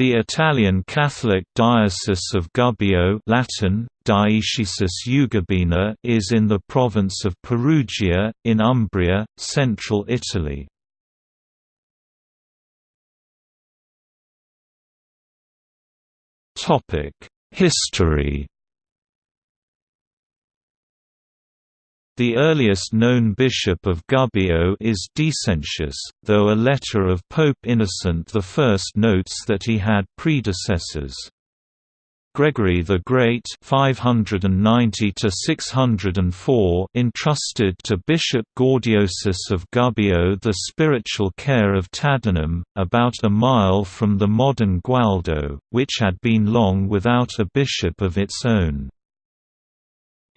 The Italian Catholic Diocese of Gubbio Latin, Dioecesis Ugubina is in the province of Perugia, in Umbria, central Italy. History The earliest known bishop of Gubbio is Decentius, though a letter of Pope Innocent I notes that he had predecessors. Gregory the Great 590 entrusted to Bishop Gaudiosus of Gubbio the spiritual care of Tadinum, about a mile from the modern Gualdo, which had been long without a bishop of its own.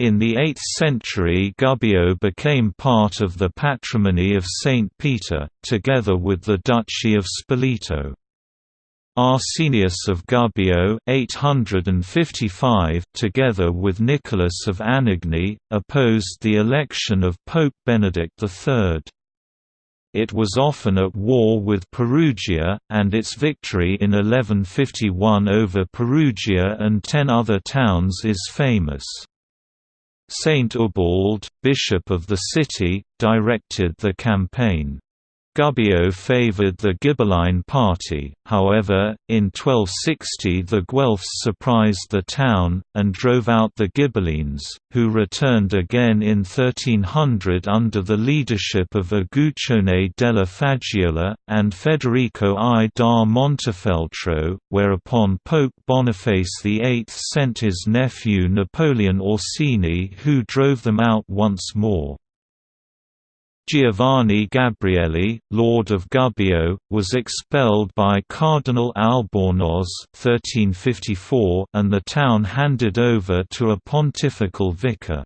In the 8th century Gubbio became part of the patrimony of Saint Peter, together with the Duchy of Spoleto. Arsenius of Gubbio 855 together with Nicholas of Anagni, opposed the election of Pope Benedict III. It was often at war with Perugia, and its victory in 1151 over Perugia and ten other towns is famous. Saint Ubald, bishop of the city, directed the campaign. Gubbio favoured the Ghibelline party, however, in 1260 the Guelphs surprised the town, and drove out the Ghibellines, who returned again in 1300 under the leadership of Uguccione della Faggiuola, and Federico I da Montefeltro, whereupon Pope Boniface VIII sent his nephew Napoleon Orsini who drove them out once more. Giovanni Gabrielli, Lord of Gubbio, was expelled by Cardinal Albornoz (1354), and the town handed over to a pontifical vicar.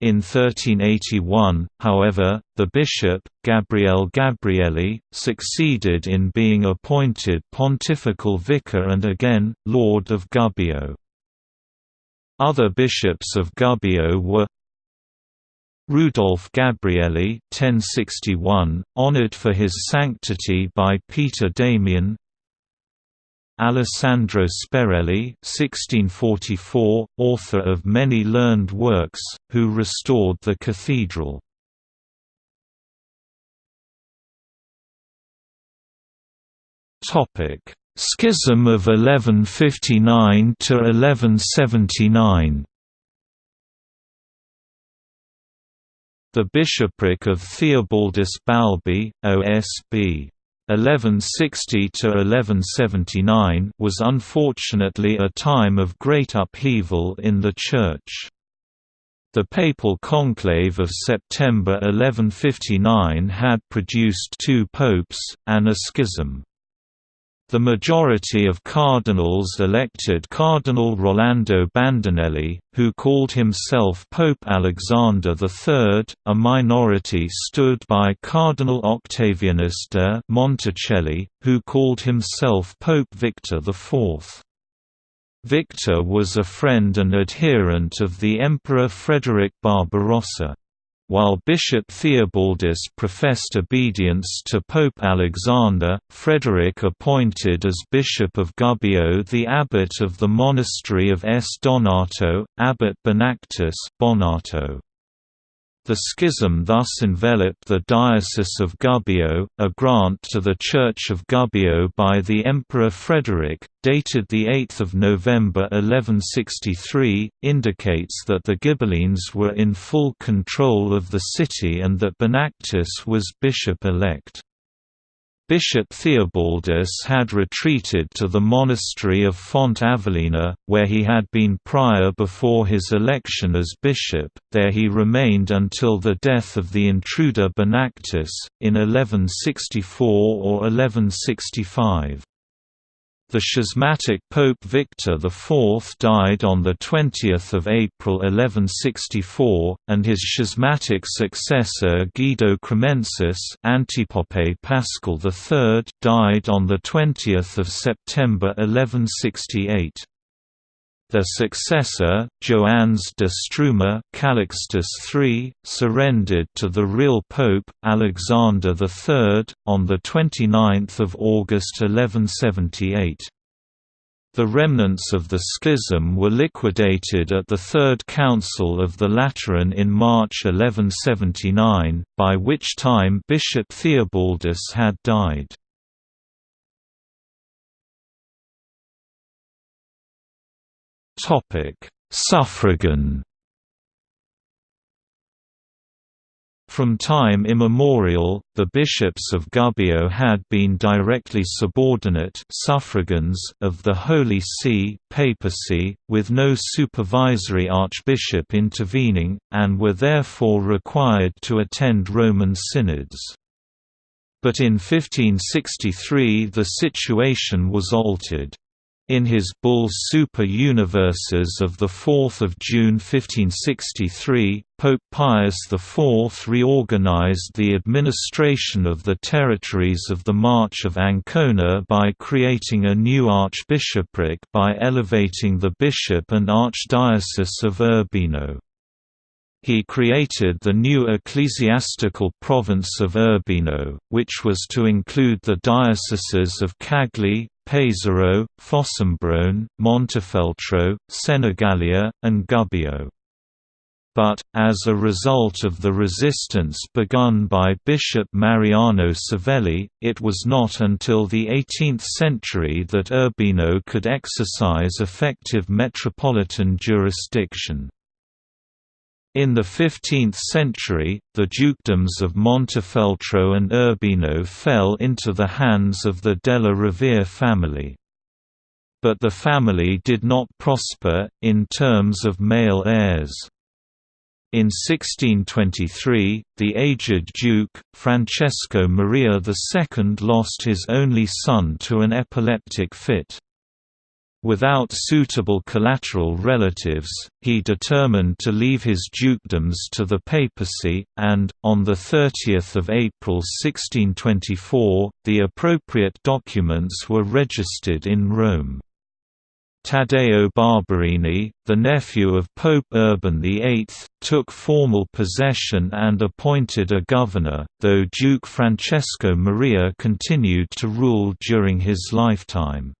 In 1381, however, the bishop, Gabriele Gabrielli, succeeded in being appointed pontifical vicar and again, Lord of Gubbio. Other bishops of Gubbio were Rudolf Gabrielli 1061, honored for his sanctity by Peter Damian Alessandro Sperelli 1644, author of many learned works, who restored the cathedral. Schism of 1159 The bishopric of Theobaldus Balbi, OSB 1160–1179 was unfortunately a time of great upheaval in the Church. The papal conclave of September 1159 had produced two popes, and a schism. The majority of cardinals elected Cardinal Rolando Bandinelli, who called himself Pope Alexander III, a minority stood by Cardinal Octavianus de Monticelli, who called himself Pope Victor IV. Victor was a friend and adherent of the Emperor Frederick Barbarossa. While Bishop Theobaldus professed obedience to Pope Alexander, Frederick appointed as Bishop of Gubbio the abbot of the monastery of S. Donato, Abbot Benactus Bonato. The schism thus enveloped the Diocese of Gubbio. A grant to the Church of Gubbio by the Emperor Frederick, dated 8 November 1163, indicates that the Ghibellines were in full control of the city and that Benactus was bishop-elect. Bishop Theobaldus had retreated to the monastery of Font Avellana, where he had been prior before his election as bishop, there he remained until the death of the intruder Benactus, in 1164 or 1165. The schismatic Pope Victor IV died on 20 April 1164, and his schismatic successor Guido Cremensis Antipope Paschal III died on 20 September 1168. Their successor, Joannes de Struma Calixtus III, surrendered to the real Pope, Alexander III, on 29 August 1178. The remnants of the schism were liquidated at the Third Council of the Lateran in March 1179, by which time Bishop Theobaldus had died. Suffragan From time immemorial, the bishops of Gubbio had been directly subordinate suffragans of the Holy See papacy, with no supervisory archbishop intervening, and were therefore required to attend Roman synods. But in 1563 the situation was altered. In his bull Super Universas of 4 June 1563, Pope Pius IV reorganized the administration of the territories of the March of Ancona by creating a new archbishopric by elevating the bishop and archdiocese of Urbino. He created the new ecclesiastical province of Urbino, which was to include the dioceses of Cagli, Pesaro, Fossombrone, Montefeltro, Senigallia, and Gubbio. But, as a result of the resistance begun by Bishop Mariano Savelli, it was not until the 18th century that Urbino could exercise effective metropolitan jurisdiction. In the 15th century, the dukedoms of Montefeltro and Urbino fell into the hands of the Della Rovere family. But the family did not prosper, in terms of male heirs. In 1623, the aged Duke, Francesco Maria II lost his only son to an epileptic fit. Without suitable collateral relatives, he determined to leave his dukedoms to the papacy, and, on 30 April 1624, the appropriate documents were registered in Rome. Taddeo Barberini, the nephew of Pope Urban VIII, took formal possession and appointed a governor, though Duke Francesco Maria continued to rule during his lifetime.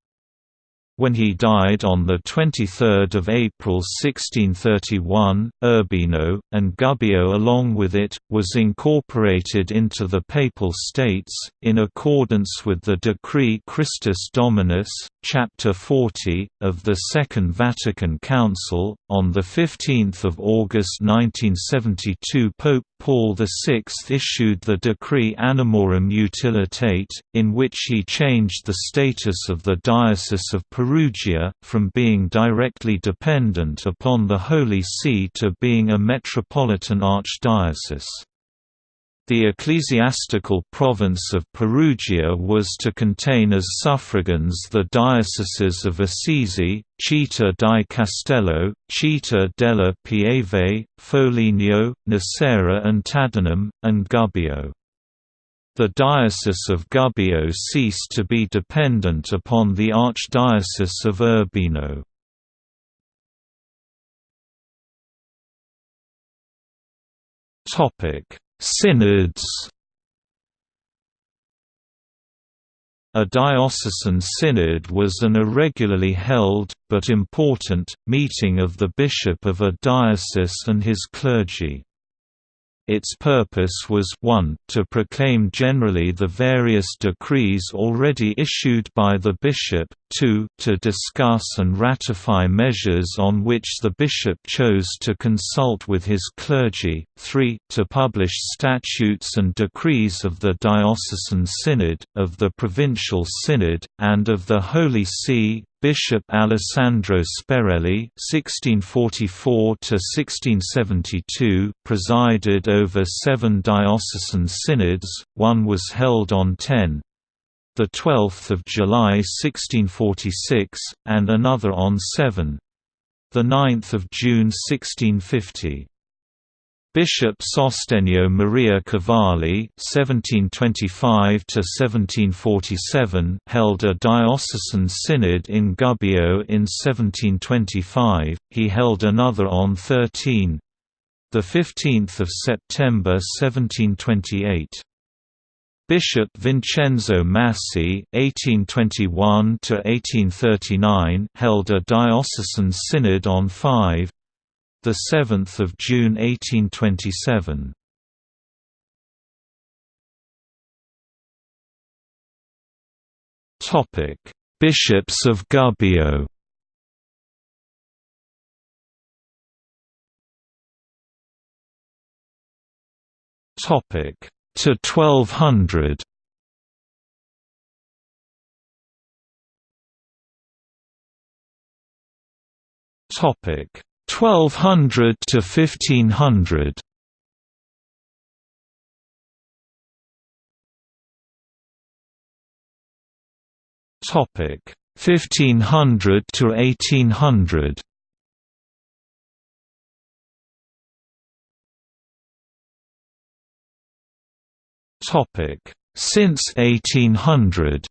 When he died on 23 April 1631, Urbino, and Gubbio along with it, was incorporated into the Papal States, in accordance with the Decree Christus Dominus, Chapter 40, of the Second Vatican Council. On 15 August 1972 Pope Paul VI issued the Decree Animorum Utilitate, in which he changed the status of the Diocese of Perugia, from being directly dependent upon the Holy See to being a metropolitan archdiocese. The ecclesiastical province of Perugia was to contain as suffragans the dioceses of Assisi, Città di Castello, Città della Pieve, Foligno, Nocera and Tadinum, and Gubbio. The Diocese of Gubbio ceased to be dependent upon the Archdiocese of Urbino. Synods A diocesan synod was an irregularly held, but important, meeting of the bishop of a diocese and his clergy. Its purpose was 1 to proclaim generally the various decrees already issued by the bishop, 2 to discuss and ratify measures on which the bishop chose to consult with his clergy, 3 to publish statutes and decrees of the diocesan synod, of the provincial synod, and of the Holy See, Bishop Alessandro Sperelli (1644–1672) presided over seven diocesan synods. One was held on 10, the 12th of July 1646, and another on 7, the 9th of June 1650. Bishop Sostenio Maria Cavalli (1725–1747) held a diocesan synod in Gubbio in 1725. He held another on 13, the 15th of September 1728. Bishop Vincenzo Massi (1821–1839) held a diocesan synod on 5, the 7th of June 1827. Topic: Bishops of Gubbio. Topic: to 1200. Topic 1200 to 1500 Topic 1500 to 1800 Topic Since 1800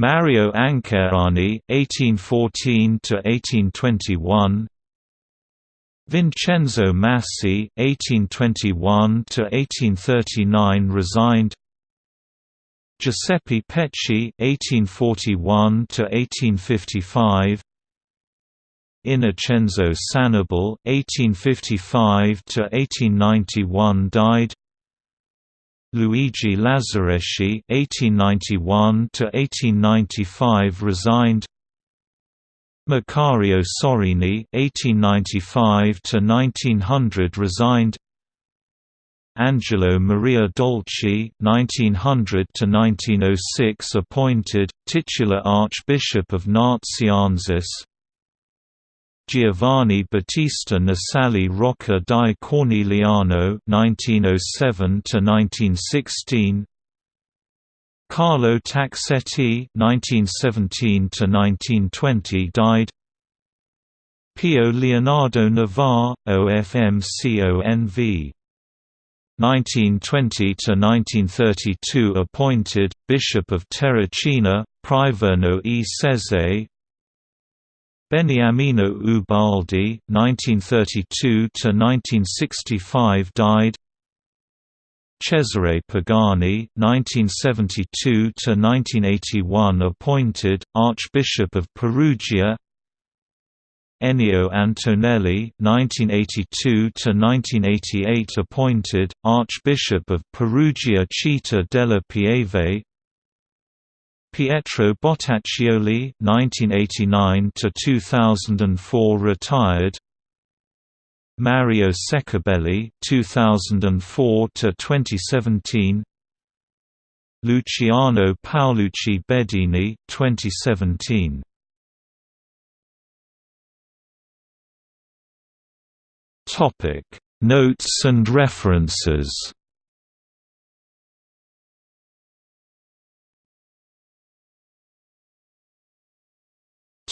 Mario Ancherani, 1814–1821 Vincenzo Massi, 1821–1839 resigned. Giuseppe Pecci, 1841–1855 Innocenzo Sanabile, 1855–1891 died Luigi Lazzareschi (1891–1895) resigned. Macario Sorini (1895–1900) resigned. Angelo Maria Dolci (1900–1906) appointed titular Archbishop of Nazianzus. Giovanni Battista Nasali Rocca di Corneliano (1907–1916), Carlo Taxetti (1917–1920) died. Pio Leonardo Navarre, OFMCONV. 1920–1932 appointed, Bishop of Terracina, Priverno e Sezze Beniamino Ubaldi (1932–1965) died. Cesare Pagani (1972–1981) appointed Archbishop of Perugia. Ennio Antonelli (1982–1988) appointed Archbishop of Perugia Città della Pieve. Pietro Bottaccioli (1989–2004) retired. Mario Seccobelli (2004–2017). Luciano Paolucci Bedini (2017). Topic: Notes and references.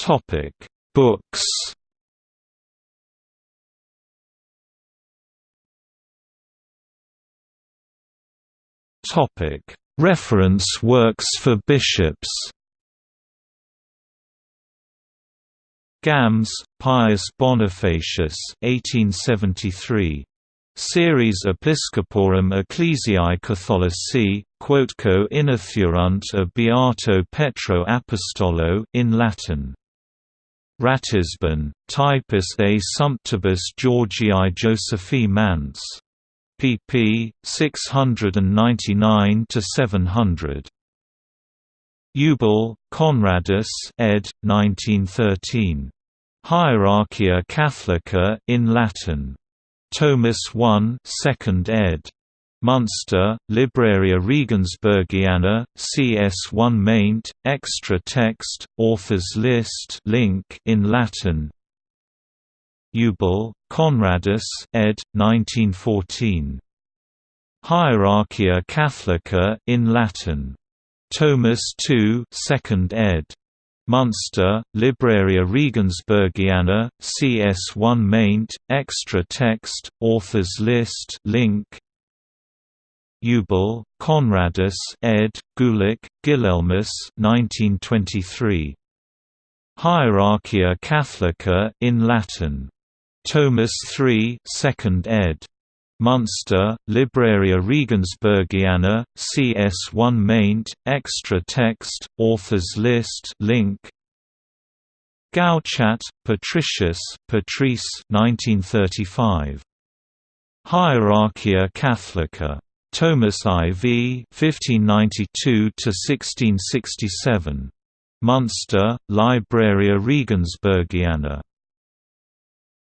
Topic: Books. Topic: Reference works for bishops. Gams, Pius Bonifacius 1873. Series Episcoporum Ecclesiae Catholici, quotquo inithurunt a Beato Petro Apostolo in Latin. Ratisbon, Typus a Sumptibus Georgii Josephi Mance. pp. 699–700. Eubel, Conradus ed. 1913. Hierarchia Catholica in Latin. Thomas I 2nd ed. Munster, Libraria Regensburgiana, CS1 maint, extra text, authors list link in Latin. Eubel, Conradus ed. 1914. Hierarchia Catholica in Latin. Thomas II 2nd ed. Munster, Libraria Regensburgiana, CS1 maint, extra text, authors list link Eubel, Conradus ed., Gulick, Guilhelmus 1923. Hierarchia Catholica in Latin. Thomas III 2nd ed. Munster, Libraria Regensburgiana, CS1 maint, extra text, authors list link Gauchat, Patricius Patrice 1935. Hierarchia Catholica. Thomas IV 1592–1667. Munster, Libraria Regensburgiana.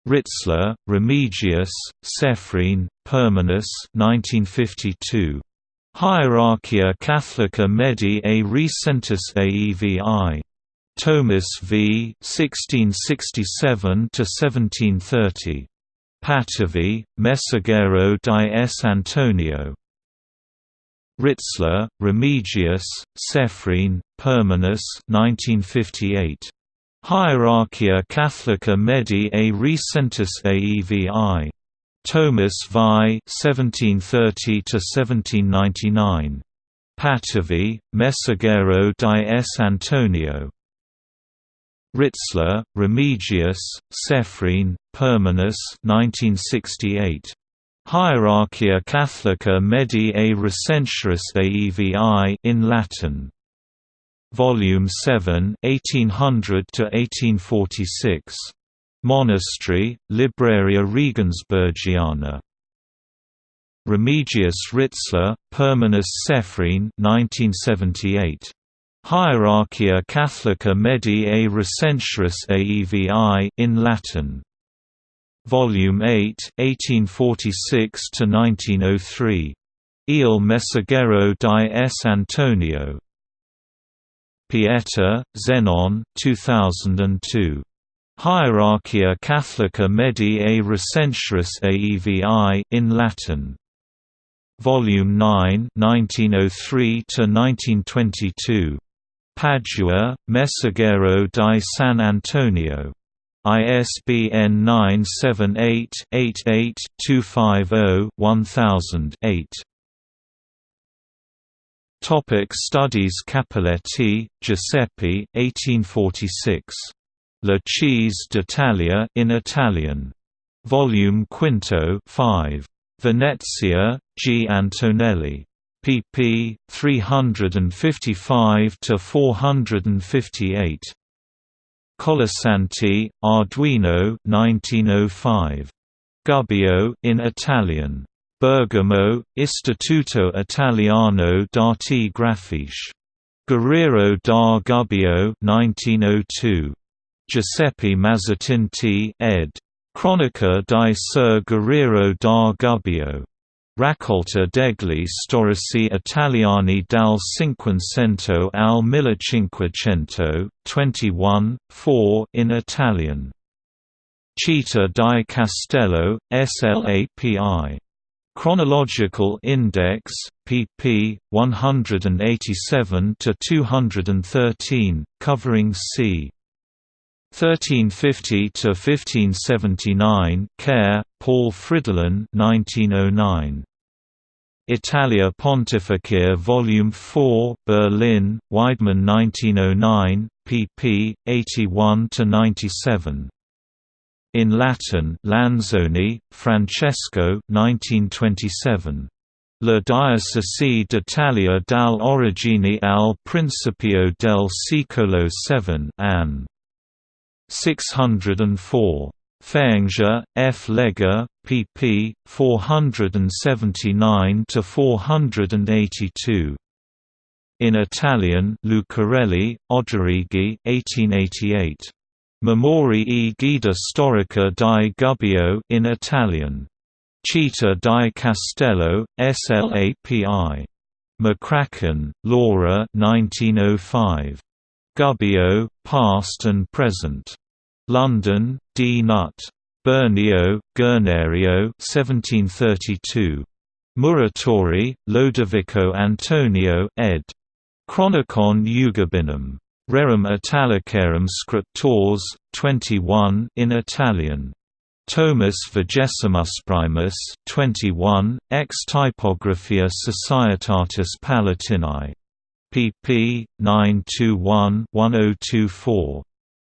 Ritzler, Remigius, Sefrin, Permanus 1952. Hierarchia Catholica Medi a Recentis Aevi. Thomas v. 1667–1730. Patavi, Messaggero di S. Antonio. Ritzler, Remigius, Sefrin, Permanus 1958. Hierarchia Catholica Medi a Recentis Aevi. Thomas Vi 1730–1799. Patavi, Messaggero di S. Antonio. Ritzler, Remigius, Cephrin, Permanus 1968. Hierarchia Catholica Medi a Recentius Aevi in Latin. Volume 7, 1800 to 1846. Monastery, Libraria Regensburgiana. Remigius Ritzler, Permanus Sefrin 1978. Hierarchia Catholica Medi a Recentius Aevi in Latin. Volume 8, 1846 to 1903. Il Messaggero di S. Antonio. Pieta, Zenon 2002. Hierarchia Catholica Medi a Recentius Aevi in Latin. Volume 9 1903 to 1922. Padua, Messaggero di San Antonio. ISBN 978-88-250-1000-8. Topic Studies Cappelletti, Giuseppe 1846. La Chiese d'Italia in Italian. Volume Quinto 5. Venezia, G. Antonelli. pp. 355–458. Colasanti, Arduino 1905. Gubbio in Italian. Bergamo, Istituto Italiano d'Arti Grafiche. Guerriero da Gubbio 1902. Giuseppe Mazzatinti ed. Cronica di Ser Guerriero da Gubbio. Raccolta degli storici italiani dal Cinquecento al Millecinquecento, 21, 4 in Italian. Città di Castello, SLAPI. Chronological Index, pp. 187–213, covering c. 1350–1579 Kehr, Paul Fridolin 1909. Italia Pontificia Volume 4 Berlin, Weidmann 1909, pp. 81–97. In Latin Lanzoni, Francesco 1927. La Diocesi d'Italia dal origine al principio del secolo 7 Ann. 604. Faenza, F. Lega, pp. 479–482. In Italian Lucarelli, Oderigi 1888. Memorie e guida storica di Gubbio in Italian. Città di Castello, SLAPI. McCracken, Laura 1905. Gubbio, Past and Present. London, D. Nutt. Bernio, Guernerio 1732. Muratori, Lodovico Antonio ed. Chronicon Eugubinum. Rerum Italicarum Scriptores, 21 in Italian. Thomas Vigesimus Primus 21, ex Typographia Societatis Palatinae. Pp. 921-1024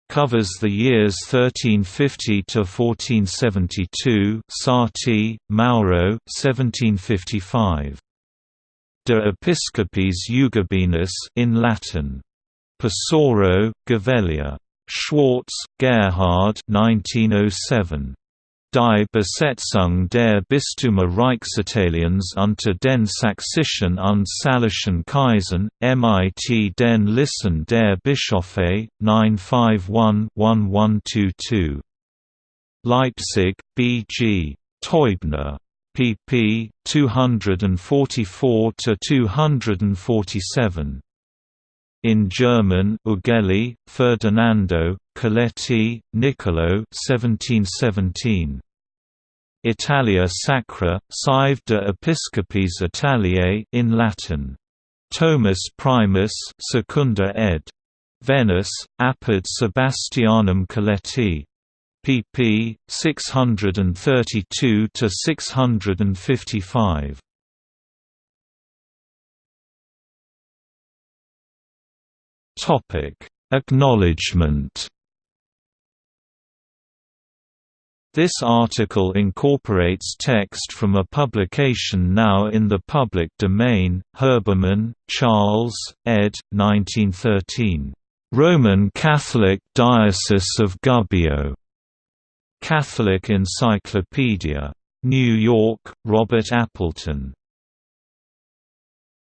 covers the years 1350 to 1472. Sarti, Mauro, 1755. De Episcopis Eugubinis in Latin. Pesaro, Gavellia. Schwarz, Gerhard 1907. Die Besetzung der Bistümer Reichsitaliens unter den Sächsischen und Salischen Kaisern, mit den Listen der Bischöfe, 951-1122. Leipzig, B. G. Teubner. pp. 244–247. In German Ughelli, Ferdinando, Coletti, Niccolo 1717. Italia Sacra, Sive de Episcopis Italiae in Latin. Thomas Primus Secunda ed. Venice, Apud Sebastianum Coletti. pp. 632–655. Acknowledgement This article incorporates text from a publication now in the public domain, Herbermann, Charles, ed. 1913. Roman Catholic Diocese of Gubbio. Catholic Encyclopedia. New York, Robert Appleton.